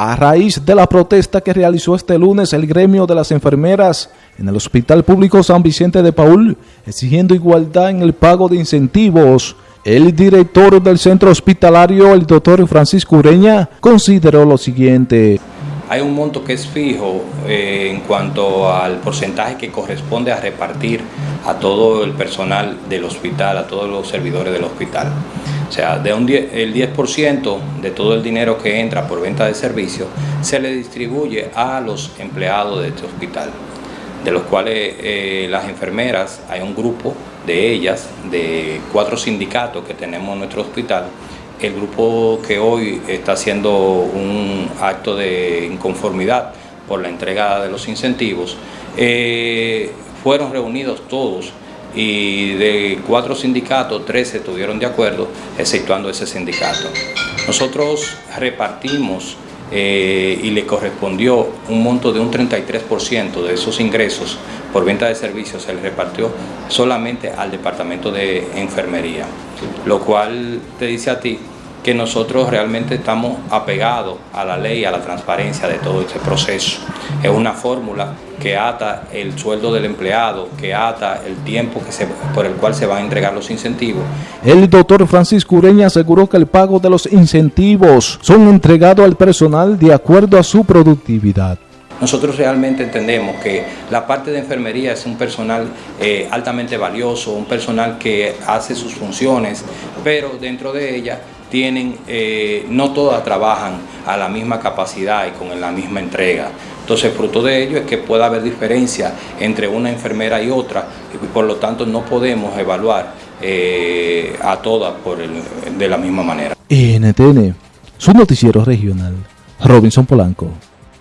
A raíz de la protesta que realizó este lunes el gremio de las enfermeras en el Hospital Público San Vicente de Paul, exigiendo igualdad en el pago de incentivos, el director del centro hospitalario, el doctor Francisco Ureña, consideró lo siguiente. Hay un monto que es fijo eh, en cuanto al porcentaje que corresponde a repartir a todo el personal del hospital, a todos los servidores del hospital. O sea, de un el 10% de todo el dinero que entra por venta de servicios se le distribuye a los empleados de este hospital, de los cuales eh, las enfermeras, hay un grupo de ellas, de cuatro sindicatos que tenemos en nuestro hospital, el grupo que hoy está haciendo un acto de inconformidad por la entrega de los incentivos, eh, fueron reunidos todos y de cuatro sindicatos, tres estuvieron de acuerdo, exceptuando ese sindicato. Nosotros repartimos eh, y le correspondió un monto de un 33% de esos ingresos por venta de servicios, se le repartió solamente al departamento de enfermería, lo cual te dice a ti que nosotros realmente estamos apegados a la ley, a la transparencia de todo este proceso. Es una fórmula que ata el sueldo del empleado, que ata el tiempo que se, por el cual se van a entregar los incentivos. El doctor Francisco Ureña aseguró que el pago de los incentivos son entregados al personal de acuerdo a su productividad. Nosotros realmente entendemos que la parte de enfermería es un personal eh, altamente valioso, un personal que hace sus funciones, pero dentro de ella tienen, eh, no todas trabajan a la misma capacidad y con la misma entrega. Entonces, fruto de ello es que pueda haber diferencia entre una enfermera y otra y por lo tanto no podemos evaluar eh, a todas por de la misma manera. NTN, su noticiero regional, Robinson Polanco.